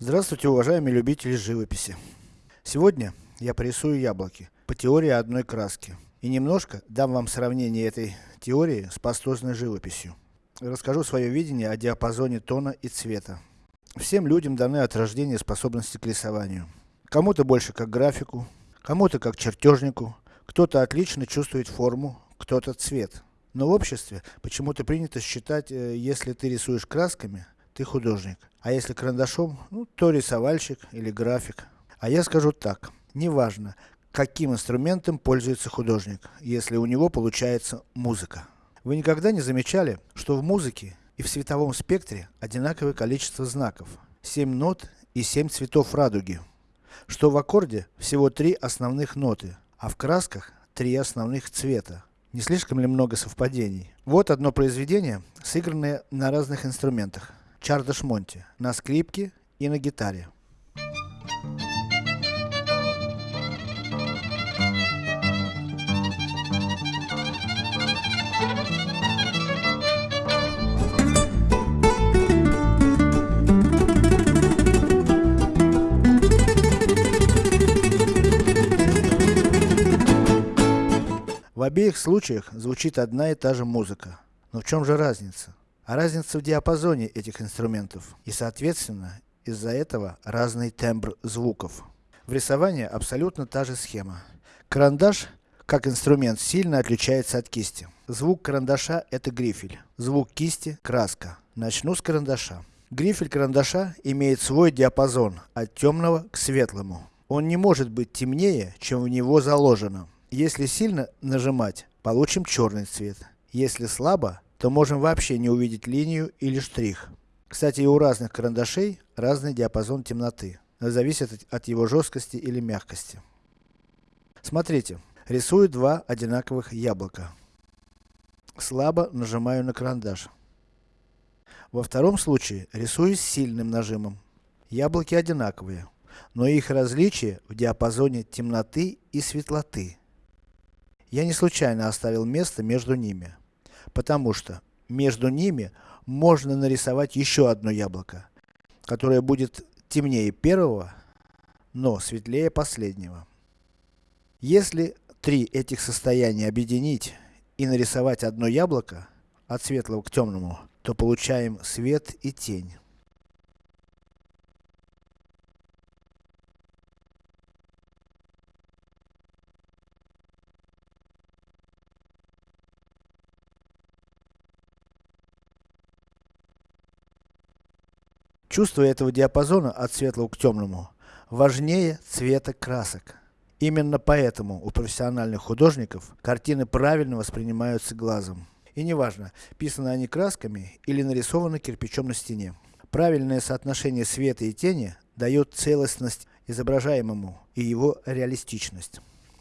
Здравствуйте, уважаемые любители живописи. Сегодня я порисую яблоки по теории одной краски. И немножко дам вам сравнение этой теории с пастозной живописью. Расскажу свое видение о диапазоне тона и цвета. Всем людям даны от рождения способности к рисованию. Кому-то больше как графику, кому-то как чертежнику, кто-то отлично чувствует форму, кто-то цвет. Но в обществе почему-то принято считать, э, если ты рисуешь красками, ты художник. А если карандашом, ну, то рисовальщик или график. А я скажу так, неважно, каким инструментом пользуется художник, если у него получается музыка. Вы никогда не замечали, что в музыке и в световом спектре одинаковое количество знаков, 7 нот и 7 цветов радуги, что в аккорде всего 3 основных ноты, а в красках 3 основных цвета. Не слишком ли много совпадений? Вот одно произведение, сыгранное на разных инструментах. Чардаш Монти, на скрипке и на гитаре. В обеих случаях звучит одна и та же музыка. Но в чем же разница? А разница в диапазоне этих инструментов. И соответственно, из-за этого разный тембр звуков. В рисовании абсолютно та же схема. Карандаш, как инструмент, сильно отличается от кисти. Звук карандаша это грифель, звук кисти краска. Начну с карандаша. Грифель карандаша имеет свой диапазон, от темного к светлому. Он не может быть темнее, чем в него заложено. Если сильно нажимать, получим черный цвет. Если слабо, то можем вообще не увидеть линию или штрих. Кстати, и у разных карандашей разный диапазон темноты. Зависит от, его жесткости или мягкости. Смотрите, рисую два одинаковых яблока. Слабо нажимаю на карандаш. Во втором случае, рисую с сильным нажимом. Яблоки одинаковые, но их различие в диапазоне темноты и светлоты. Я не случайно оставил место между ними, потому что между ними можно нарисовать еще одно яблоко, которое будет темнее первого, но светлее последнего. Если три этих состояния объединить и нарисовать одно яблоко, от светлого к темному, то получаем свет и тень. Чувство этого диапазона от светлого к темному важнее цвета красок. Именно поэтому у профессиональных художников картины правильно воспринимаются глазом. И неважно, писаны они красками или нарисованы кирпичом на стене. Правильное соотношение света и тени дает целостность изображаемому и его реалистичность.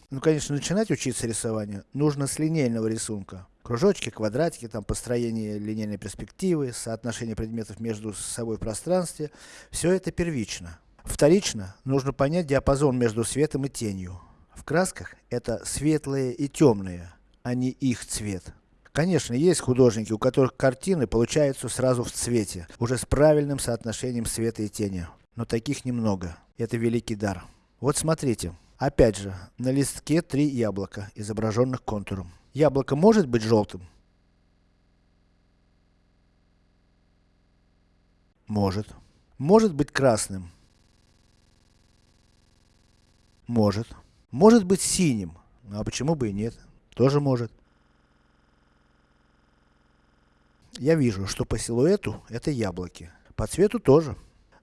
Ну конечно, начинать учиться рисованию нужно с линейного рисунка. Кружочки, квадратики, там построение линейной перспективы, соотношение предметов между собой в пространстве. Все это первично. Вторично, нужно понять диапазон между светом и тенью. В красках это светлые и темные, а не их цвет. Конечно, есть художники, у которых картины получаются сразу в цвете, уже с правильным соотношением света и тени. Но таких немного. Это великий дар. Вот смотрите. Опять же, на листке три яблока, изображенных контуром. Яблоко может быть желтым? Может. Может быть красным? Может. Может быть синим? Ну а почему бы и нет? Тоже может. Я вижу, что по силуэту это яблоки. По цвету тоже.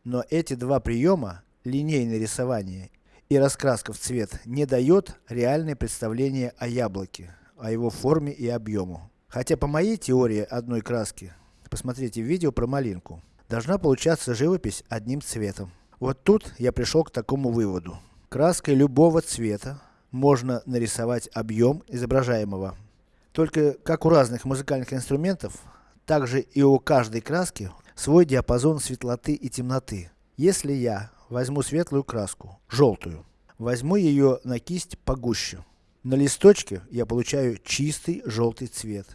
Но эти два приема, линейное рисование и раскраска в цвет, не дает реальное представление о яблоке о его форме и объему. Хотя по моей теории одной краски, посмотрите видео про малинку, должна получаться живопись одним цветом. Вот тут я пришел к такому выводу. Краской любого цвета можно нарисовать объем изображаемого. Только как у разных музыкальных инструментов, так же и у каждой краски свой диапазон светлоты и темноты. Если я возьму светлую краску, желтую, возьму ее на кисть погуще, на листочке я получаю чистый желтый цвет,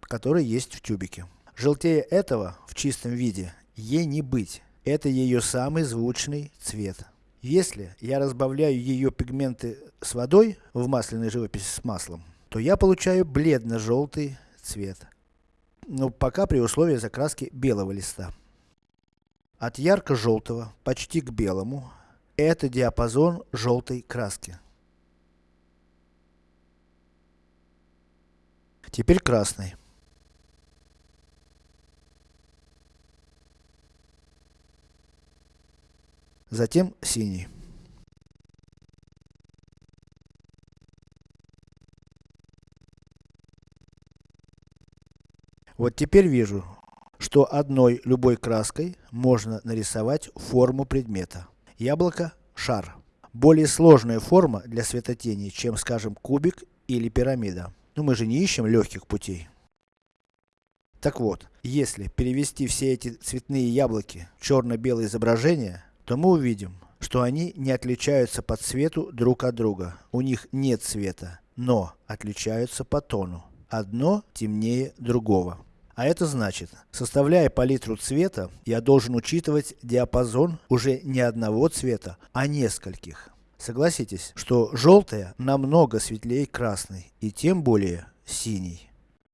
который есть в тюбике. Желтее этого, в чистом виде, ей не быть. это ее самый звучный цвет. Если я разбавляю ее пигменты с водой, в масляной живописи с маслом, то я получаю бледно-желтый цвет. Но пока при условии закраски белого листа. От ярко-желтого, почти к белому, это диапазон желтой краски. Теперь красный. Затем синий. Вот теперь вижу, что одной любой краской можно нарисовать форму предмета. Яблоко – шар. Более сложная форма для светотени, чем скажем кубик или пирамида. Но мы же не ищем легких путей. Так вот, если перевести все эти цветные яблоки в черно-белое изображение, то мы увидим, что они не отличаются по цвету друг от друга. У них нет цвета, но отличаются по тону. Одно темнее другого. А это значит, составляя палитру цвета, я должен учитывать диапазон уже не одного цвета, а нескольких. Согласитесь, что желтая намного светлее красной, и тем более синий.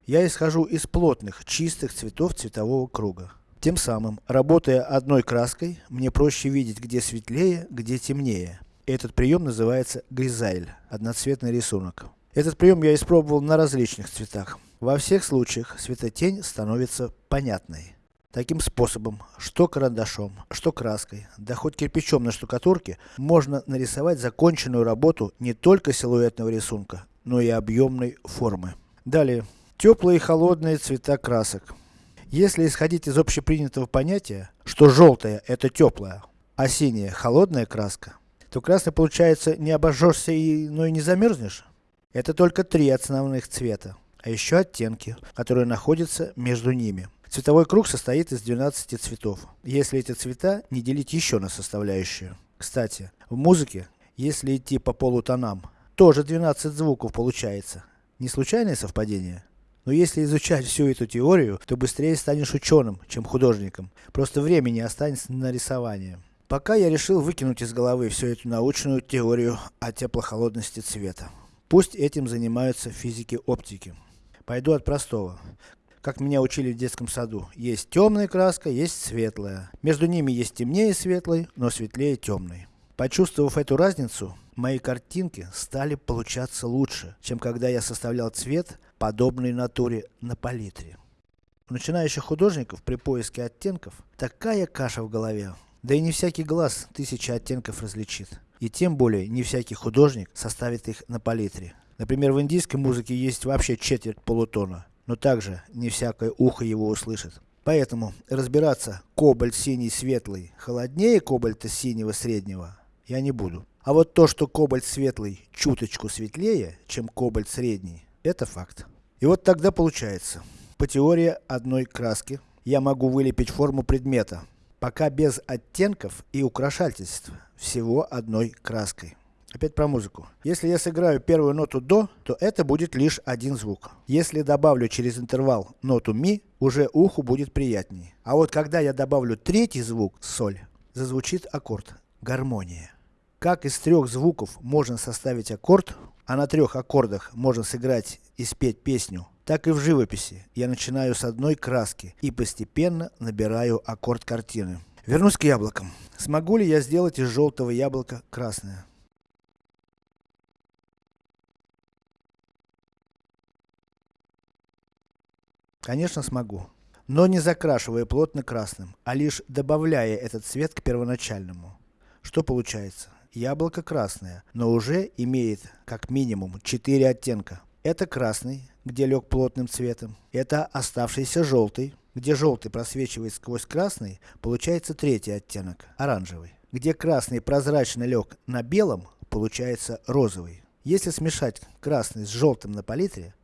Я исхожу из плотных, чистых цветов цветового круга. Тем самым, работая одной краской, мне проще видеть, где светлее, где темнее. Этот прием называется гризайль, одноцветный рисунок. Этот прием я испробовал на различных цветах. Во всех случаях светотень становится понятной. Таким способом, что карандашом, что краской, да хоть кирпичом на штукатурке, можно нарисовать законченную работу не только силуэтного рисунка, но и объемной формы. Далее. Теплые и холодные цвета красок. Если исходить из общепринятого понятия, что желтая это теплая, а синяя холодная краска, то красный получается не обожжешься и, но и не замерзнешь. Это только три основных цвета, а еще оттенки, которые находятся между ними. Цветовой круг состоит из 12 цветов, если эти цвета не делить еще на составляющие. Кстати, в музыке, если идти по полутонам, тоже 12 звуков получается. Не случайное совпадение? Но если изучать всю эту теорию, то быстрее станешь ученым, чем художником. Просто времени останется на рисование. Пока я решил выкинуть из головы всю эту научную теорию о теплохолодности цвета. Пусть этим занимаются физики оптики. Пойду от простого. Как меня учили в детском саду, есть темная краска, есть светлая. Между ними есть темнее светлой, но светлее темной. Почувствовав эту разницу, мои картинки стали получаться лучше, чем когда я составлял цвет, подобный натуре на палитре. У начинающих художников при поиске оттенков, такая каша в голове. Да и не всякий глаз тысячи оттенков различит. И тем более, не всякий художник составит их на палитре. Например, в индийской музыке есть вообще четверть полутона, но также не всякое ухо его услышит. Поэтому разбираться кобальт синий светлый холоднее кобальта синего среднего я не буду. А вот то, что кобальт светлый чуточку светлее, чем кобальт средний, это факт. И вот тогда получается, по теории одной краски, я могу вылепить форму предмета, пока без оттенков и украшательств, всего одной краской. Опять про музыку. Если я сыграю первую ноту до, то это будет лишь один звук. Если добавлю через интервал ноту ми, уже уху будет приятнее. А вот когда я добавлю третий звук, соль, зазвучит аккорд, гармония. Как из трех звуков можно составить аккорд, а на трех аккордах можно сыграть и спеть песню, так и в живописи. Я начинаю с одной краски и постепенно набираю аккорд картины. Вернусь к яблокам. Смогу ли я сделать из желтого яблока красное? Конечно смогу. Но не закрашивая плотно красным, а лишь добавляя этот цвет к первоначальному. Что получается? Яблоко красное, но уже имеет как минимум 4 оттенка. Это красный, где лег плотным цветом. Это оставшийся желтый, где желтый просвечивает сквозь красный, получается третий оттенок, оранжевый. Где красный прозрачно лег на белом, получается розовый. Если смешать красный с желтым на палитре,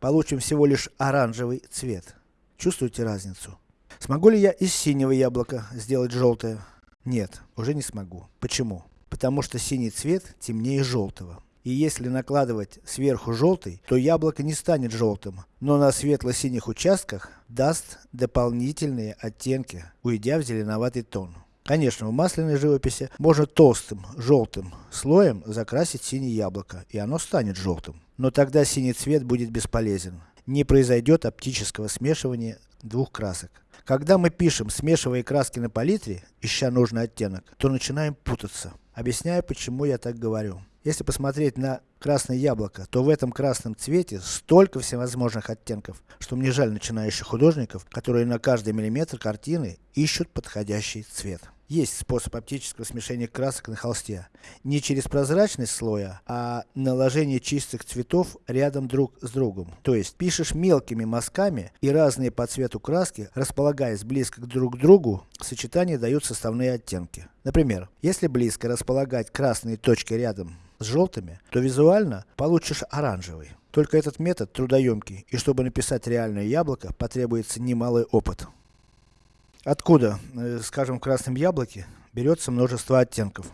получим всего лишь оранжевый цвет. Чувствуете разницу? Смогу ли я из синего яблока сделать желтое? Нет, уже не смогу. Почему? Потому что синий цвет темнее желтого. И если накладывать сверху желтый, то яблоко не станет желтым, но на светло-синих участках даст дополнительные оттенки, уйдя в зеленоватый тон. Конечно, в масляной живописи можно толстым, желтым слоем закрасить синее яблоко, и оно станет желтым. Но тогда синий цвет будет бесполезен. Не произойдет оптического смешивания двух красок. Когда мы пишем, смешивая краски на палитре, ища нужный оттенок, то начинаем путаться. Объясняю, почему я так говорю. Если посмотреть на красное яблоко, то в этом красном цвете столько всевозможных оттенков, что мне жаль начинающих художников, которые на каждый миллиметр картины ищут подходящий цвет. Есть способ оптического смешения красок на холсте. Не через прозрачность слоя, а наложение чистых цветов рядом друг с другом. То есть, пишешь мелкими мазками и разные по цвету краски, располагаясь близко друг к другу, в сочетании дают составные оттенки. Например, если близко располагать красные точки рядом с желтыми, то визуально получишь оранжевый. Только этот метод трудоемкий, и чтобы написать реальное яблоко, потребуется немалый опыт. Откуда, э, скажем, в красном яблоке берется множество оттенков?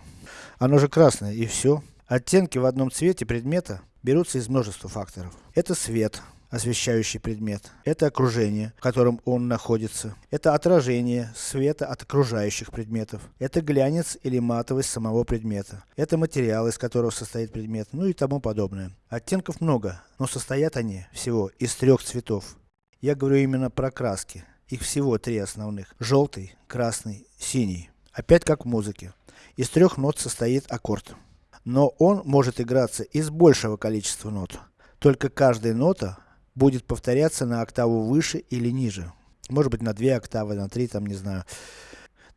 Оно же красное, и все. Оттенки в одном цвете предмета берутся из множества факторов. Это свет, освещающий предмет. Это окружение, в котором он находится. Это отражение света от окружающих предметов. Это глянец или матовость самого предмета. Это материал, из которого состоит предмет, ну и тому подобное. Оттенков много, но состоят они всего из трех цветов. Я говорю именно про краски. Их всего три основных. Желтый, красный, синий. Опять как в музыке. Из трех нот состоит аккорд. Но он может играться из большего количества нот. Только каждая нота будет повторяться на октаву выше или ниже. Может быть на две октавы, на три, там не знаю.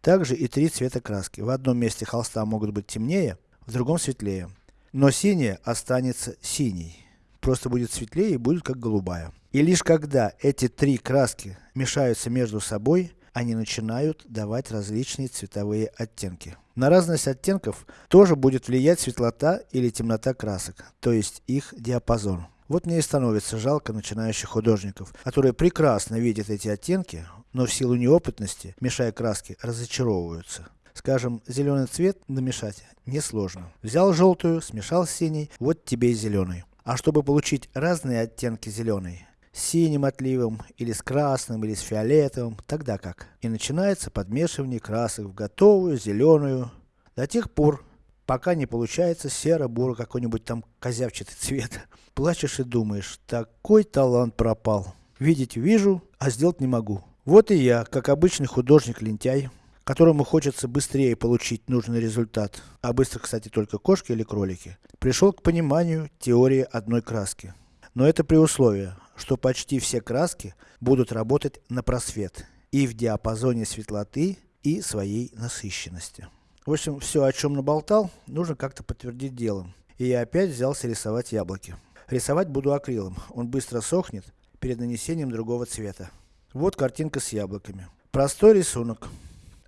Также и три цвета краски. В одном месте холста могут быть темнее, в другом светлее. Но синяя останется синей. Просто будет светлее и будет как голубая. И лишь когда эти три краски мешаются между собой, они начинают давать различные цветовые оттенки. На разность оттенков тоже будет влиять светлота или темнота красок, то есть их диапазон. Вот мне и становится жалко начинающих художников, которые прекрасно видят эти оттенки, но в силу неопытности, мешая краски, разочаровываются. Скажем, зеленый цвет намешать несложно. Взял желтую, смешал с синей, вот тебе и зеленый. А чтобы получить разные оттенки зеленой, с синим отливом, или с красным, или с фиолетовым, тогда как? И начинается подмешивание красок в готовую, зеленую, до тех пор, пока не получается серо-буро какой-нибудь там козявчатый цвет. Плачешь и думаешь, такой талант пропал. Видеть вижу, а сделать не могу. Вот и я, как обычный художник-лентяй, которому хочется быстрее получить нужный результат, а быстро, кстати, только кошки или кролики, пришел к пониманию теории одной краски. Но это при условии, что почти все краски будут работать на просвет и в диапазоне светлоты и своей насыщенности. В общем, все о чем наболтал, нужно как-то подтвердить делом. И я опять взялся рисовать яблоки. Рисовать буду акрилом, он быстро сохнет перед нанесением другого цвета. Вот картинка с яблоками. Простой рисунок.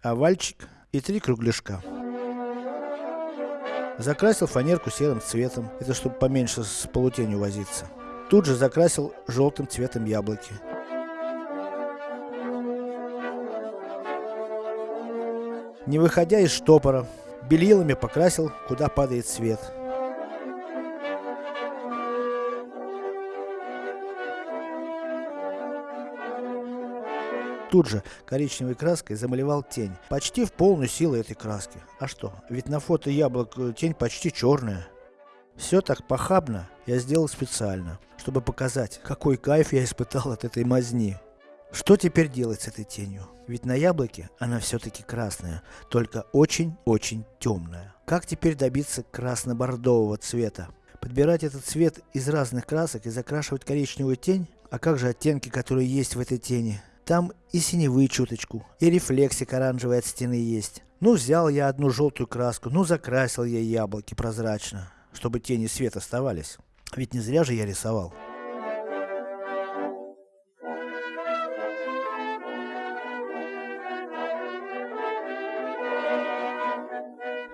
Овальчик и три кругляшка. Закрасил фанерку серым цветом, это чтобы поменьше с полутенью возиться. Тут же закрасил желтым цветом яблоки. Не выходя из штопора, белилами покрасил, куда падает свет. Тут же коричневой краской замалевал тень, почти в полную силу этой краски. А что, ведь на фото яблок э, тень почти черная. Все так похабно я сделал специально, чтобы показать, какой кайф я испытал от этой мазни. Что теперь делать с этой тенью? Ведь на яблоке она все-таки красная, только очень-очень темная. Как теперь добиться красно-бордового цвета? Подбирать этот цвет из разных красок и закрашивать коричневую тень? А как же оттенки, которые есть в этой тени? Там и синевы чуточку, и рефлексик оранжевый от стены есть. Ну взял я одну желтую краску, ну закрасил я яблоки прозрачно, чтобы тени свет оставались. Ведь не зря же я рисовал.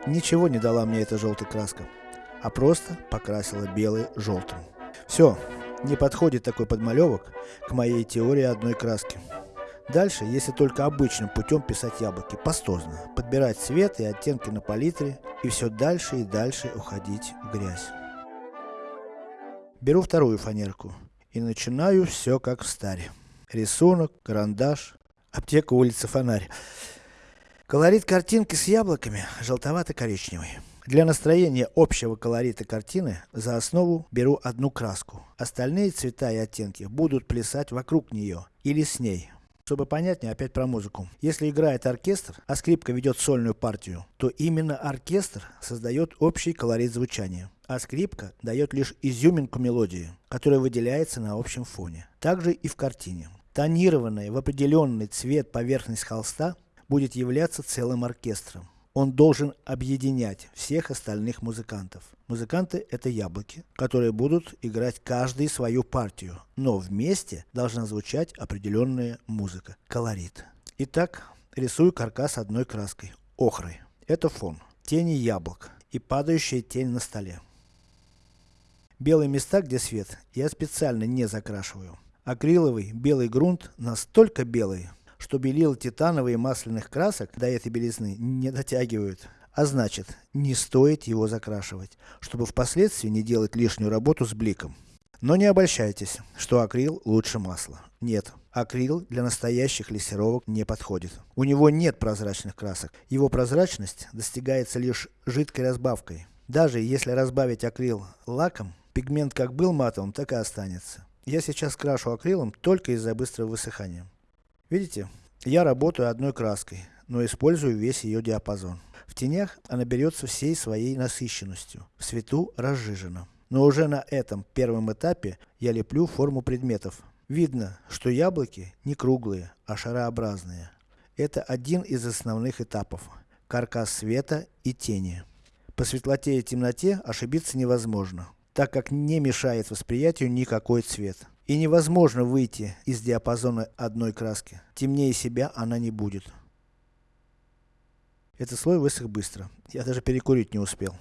Ничего не дала мне эта желтая краска, а просто покрасила белый желтым. Все, не подходит такой подмалевок к моей теории одной краски. Дальше, если только обычным путем писать яблоки, пастозно, подбирать цвет и оттенки на палитре, и все дальше и дальше уходить в грязь. Беру вторую фанерку и начинаю все как в старе. Рисунок, карандаш, аптека, улица, фонарь. Колорит картинки с яблоками желтовато-коричневый. Для настроения общего колорита картины, за основу беру одну краску. Остальные цвета и оттенки будут плясать вокруг нее, или с ней. Чтобы понятнее, опять про музыку. Если играет оркестр, а скрипка ведет сольную партию, то именно оркестр создает общий колорит звучания. А скрипка дает лишь изюминку мелодии, которая выделяется на общем фоне. Также и в картине. Тонированная в определенный цвет поверхность холста будет являться целым оркестром. Он должен объединять всех остальных музыкантов. Музыканты это яблоки, которые будут играть каждый свою партию, но вместе должна звучать определенная музыка, колорит. Итак, рисую каркас одной краской, охрой. Это фон, тени яблок и падающая тень на столе. Белые места, где свет, я специально не закрашиваю. Акриловый белый грунт настолько белый, что белил титановые масляных красок до этой белизны не дотягивают. А значит, не стоит его закрашивать, чтобы впоследствии не делать лишнюю работу с бликом. Но не обольщайтесь, что акрил лучше масла. Нет, акрил для настоящих лессировок не подходит. У него нет прозрачных красок. Его прозрачность достигается лишь жидкой разбавкой. Даже если разбавить акрил лаком, пигмент как был матовым, так и останется. Я сейчас крашу акрилом только из-за быстрого высыхания. Видите, я работаю одной краской, но использую весь ее диапазон. В тенях она берется всей своей насыщенностью, в свету разжижена. Но уже на этом первом этапе я леплю форму предметов. Видно, что яблоки не круглые, а шарообразные. Это один из основных этапов. Каркас света и тени. По светлоте и темноте ошибиться невозможно, так как не мешает восприятию никакой цвет. И невозможно выйти из диапазона одной краски. Темнее себя она не будет. Этот слой высох быстро. Я даже перекурить не успел.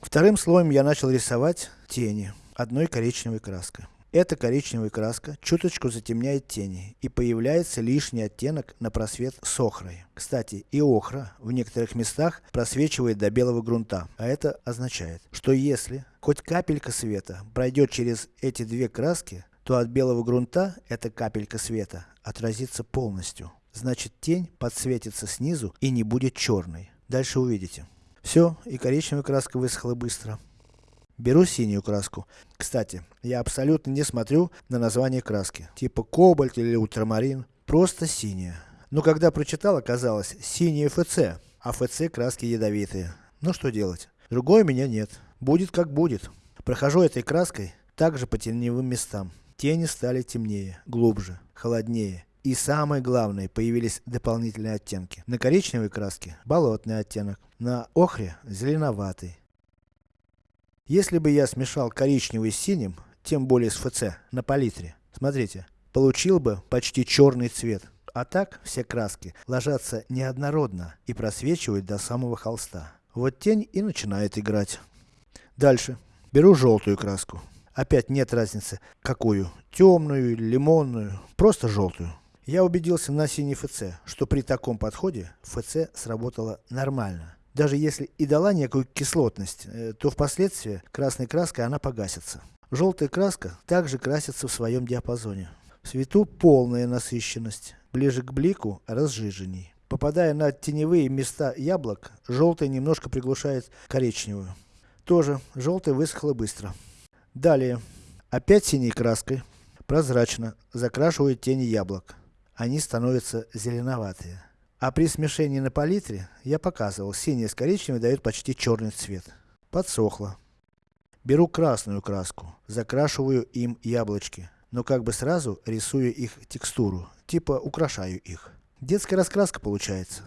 Вторым слоем я начал рисовать тени одной коричневой краской. Эта коричневая краска чуточку затемняет тени, и появляется лишний оттенок на просвет с охрой. Кстати, и охра в некоторых местах просвечивает до белого грунта, а это означает, что если хоть капелька света пройдет через эти две краски, то от белого грунта эта капелька света отразится полностью. Значит тень подсветится снизу и не будет черной. Дальше увидите. Все, и коричневая краска высохла быстро. Беру синюю краску. Кстати, я абсолютно не смотрю на название краски. Типа кобальт или ультрамарин. Просто синяя. Но когда прочитал, оказалось, синие ФЦ. А ФЦ краски ядовитые. Ну что делать? Другой у меня нет. Будет как будет. Прохожу этой краской, также по теневым местам. Тени стали темнее, глубже, холоднее. И самое главное, появились дополнительные оттенки. На коричневой краске болотный оттенок, на охре зеленоватый, если бы я смешал коричневый с синим, тем более с ФЦ, на палитре, смотрите, получил бы почти черный цвет. А так, все краски ложатся неоднородно и просвечивают до самого холста. Вот тень и начинает играть. Дальше. Беру желтую краску. Опять нет разницы, какую. Темную лимонную. Просто желтую. Я убедился на синей ФЦ, что при таком подходе ФЦ сработала нормально. Даже если и дала некую кислотность, э, то впоследствии красной краской она погасится. Желтая краска также красится в своем диапазоне. В свету полная насыщенность, ближе к блику разжиженней. Попадая на теневые места яблок, желтая немножко приглушает коричневую. Тоже, желтая высохла быстро. Далее, опять синей краской, прозрачно, закрашивают тени яблок. Они становятся зеленоватые. А при смешении на палитре, я показывал, синий с коричневым дает почти черный цвет. Подсохло. Беру красную краску, закрашиваю им яблочки, но как бы сразу рисую их текстуру, типа украшаю их. Детская раскраска получается.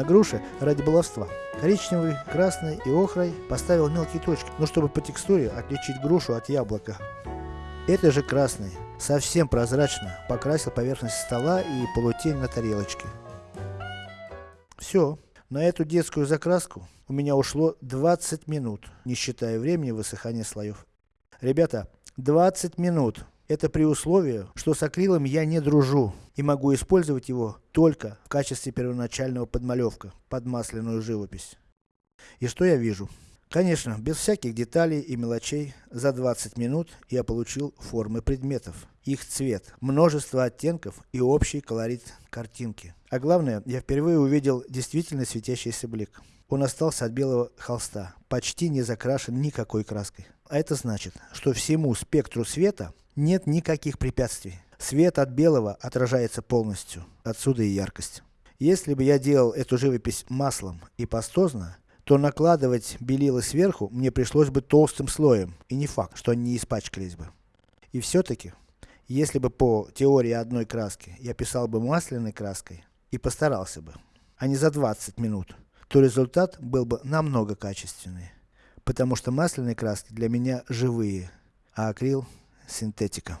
На груше ради баловства. Коричневый, красный и охрой поставил мелкие точки, ну чтобы по текстуре отличить грушу от яблока. Это же красный, совсем прозрачно, покрасил поверхность стола и полутень на тарелочке. Все, на эту детскую закраску у меня ушло 20 минут, не считая времени высыхания слоев. Ребята, 20 минут. Это при условии, что с акрилом я не дружу и могу использовать его только в качестве первоначального подмалевка под масляную живопись. И что я вижу? Конечно, без всяких деталей и мелочей, за 20 минут я получил формы предметов, их цвет, множество оттенков и общий колорит картинки. А главное, я впервые увидел действительно светящийся блик. Он остался от белого холста, почти не закрашен никакой краской. А это значит, что всему спектру света нет никаких препятствий. Свет от белого отражается полностью, отсюда и яркость. Если бы я делал эту живопись маслом и пастозно, то накладывать белила сверху мне пришлось бы толстым слоем, и не факт, что они не испачкались бы. И все-таки, если бы по теории одной краски я писал бы масляной краской, и постарался бы, а не за 20 минут, то результат был бы намного качественнее. Потому что масляные краски для меня живые, а акрил синтетика.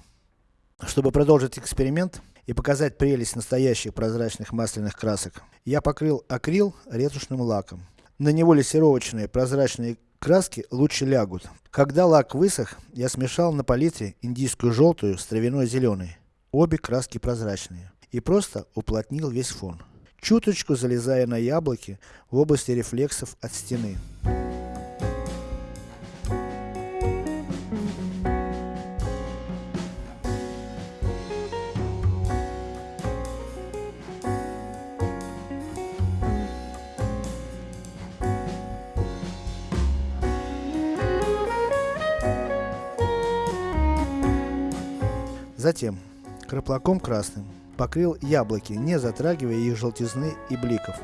Чтобы продолжить эксперимент и показать прелесть настоящих прозрачных масляных красок, я покрыл акрил ретушным лаком. На него лессировочные прозрачные краски лучше лягут. Когда лак высох, я смешал на палитре индийскую желтую с травяной зеленой. Обе краски прозрачные. И просто уплотнил весь фон. Чуточку залезая на яблоки в области рефлексов от стены. Затем, краплаком красным, покрыл яблоки, не затрагивая их желтизны и бликов.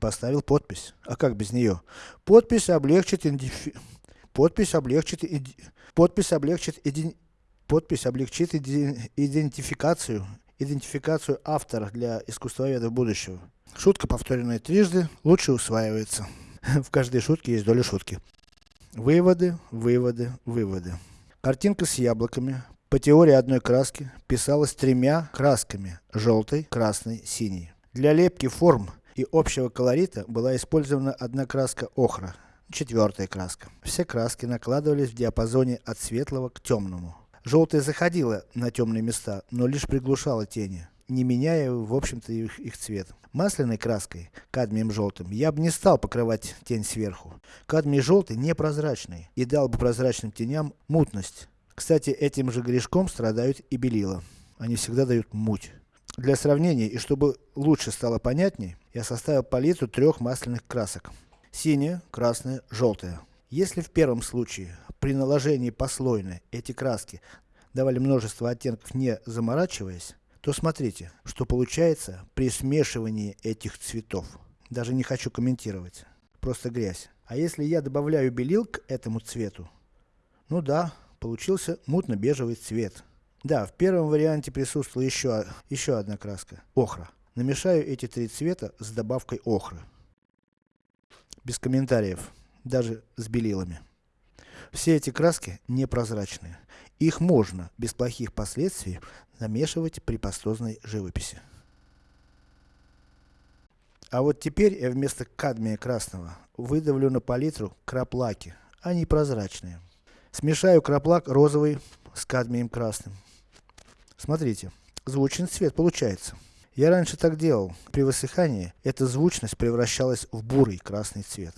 Поставил подпись. А как без нее? Подпись облегчит идентифи... Подпись облегчит, подпись облегчит, подпись облегчит идентификацию, идентификацию автора для искусствоведов будущего. Шутка, повторенная трижды, лучше усваивается. В каждой шутке есть доля шутки. Выводы, выводы, выводы. Картинка с яблоками, по теории одной краски, писалась тремя красками, желтой, красной, синей. Для лепки форм и общего колорита была использована одна краска охра, Четвертая краска. Все краски накладывались в диапазоне от светлого к темному. Желтая заходила на темные места, но лишь приглушала тени, не меняя в общем-то их, их цвет. Масляной краской, кадмием желтым, я бы не стал покрывать тень сверху. Кадмий желтый непрозрачный и дал бы прозрачным теням мутность. Кстати, этим же грешком страдают и белила. Они всегда дают муть. Для сравнения и чтобы лучше стало понятней, я составил палитру трех масляных красок. Синяя, красная, желтая. Если в первом случае, при наложении послойно, эти краски давали множество оттенков не заморачиваясь, то смотрите, что получается при смешивании этих цветов. Даже не хочу комментировать. Просто грязь. А если я добавляю белил к этому цвету, ну да, получился мутно-бежевый цвет. Да, в первом варианте присутствовала еще, еще одна краска, охра. Намешаю эти три цвета с добавкой охры без комментариев, даже с белилами. Все эти краски непрозрачные. Их можно, без плохих последствий, намешивать при пастозной живописи. А вот теперь я вместо кадмия красного выдавлю на палитру краплаки, они прозрачные. Смешаю краплак розовый с кадмием красным. Смотрите, звучный цвет получается. Я раньше так делал. При высыхании, эта звучность превращалась в бурый красный цвет.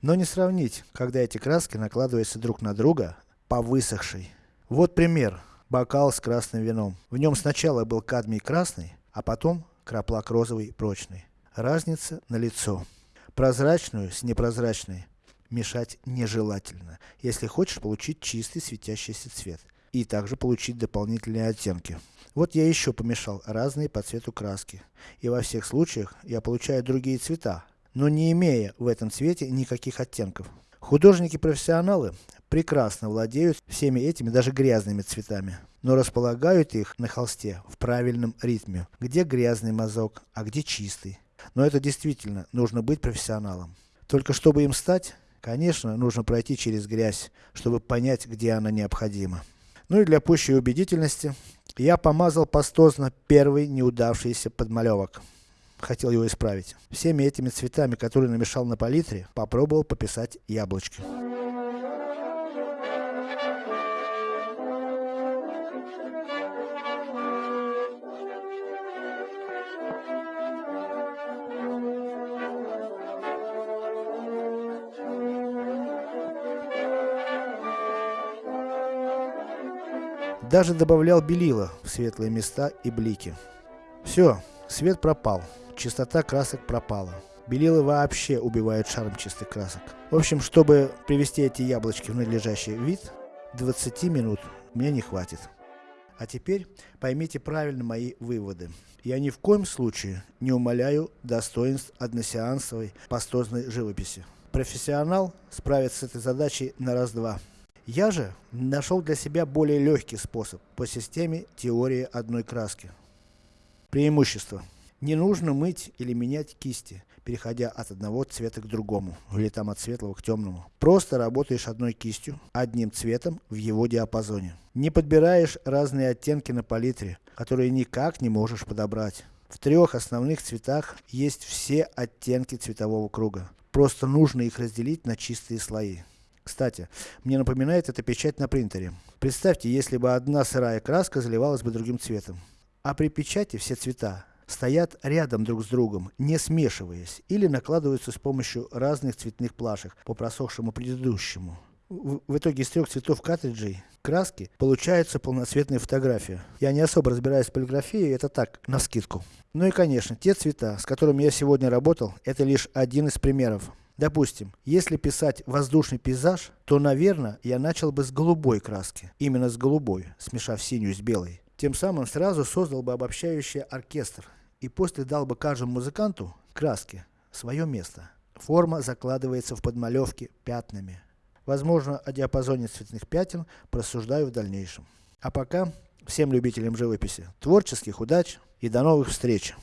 Но не сравнить, когда эти краски накладываются друг на друга, по высохшей. Вот пример. Бокал с красным вином. В нем сначала был кадмий красный, а потом краплак розовый прочный. Разница на лицо. Прозрачную с непрозрачной мешать нежелательно, если хочешь получить чистый светящийся цвет. И также получить дополнительные оттенки. Вот я еще помешал разные по цвету краски. И во всех случаях я получаю другие цвета, но не имея в этом цвете никаких оттенков. Художники-профессионалы прекрасно владеют всеми этими даже грязными цветами, но располагают их на холсте в правильном ритме, где грязный мазок, а где чистый. Но это действительно нужно быть профессионалом. Только чтобы им стать, конечно, нужно пройти через грязь, чтобы понять, где она необходима. Ну и для пущей убедительности, я помазал пастозно первый неудавшийся подмалевок. Хотел его исправить. Всеми этими цветами, которые намешал на палитре, попробовал пописать яблочки. Даже добавлял белила в светлые места и блики. Все, свет пропал, чистота красок пропала. Белила вообще убивают шарм чистых красок. В общем, чтобы привести эти яблочки в надлежащий вид, 20 минут мне не хватит. А теперь поймите правильно мои выводы. Я ни в коем случае не умаляю достоинств односеансовой пастозной живописи. Профессионал справится с этой задачей на раз-два. Я же нашел для себя более легкий способ по системе теории одной краски. Преимущество. Не нужно мыть или менять кисти, переходя от одного цвета к другому, или там от светлого к темному. Просто работаешь одной кистью, одним цветом в его диапазоне. Не подбираешь разные оттенки на палитре, которые никак не можешь подобрать. В трех основных цветах есть все оттенки цветового круга. Просто нужно их разделить на чистые слои. Кстати, мне напоминает эта печать на принтере. Представьте, если бы одна сырая краска заливалась бы другим цветом. А при печати все цвета стоят рядом друг с другом, не смешиваясь, или накладываются с помощью разных цветных плашек по просохшему предыдущему. В, в итоге из трех цветов картриджей краски получается полноцветная фотография. Я не особо разбираюсь в полиграфии, это так, на скидку. Ну и конечно, те цвета, с которыми я сегодня работал, это лишь один из примеров. Допустим, если писать воздушный пейзаж, то наверное, я начал бы с голубой краски. Именно с голубой, смешав синюю с белой. Тем самым сразу создал бы обобщающий оркестр. И после дал бы каждому музыканту, краске, свое место. Форма закладывается в подмалевке пятнами. Возможно, о диапазоне цветных пятен просуждаю в дальнейшем. А пока, всем любителям живописи, творческих удач и до новых встреч!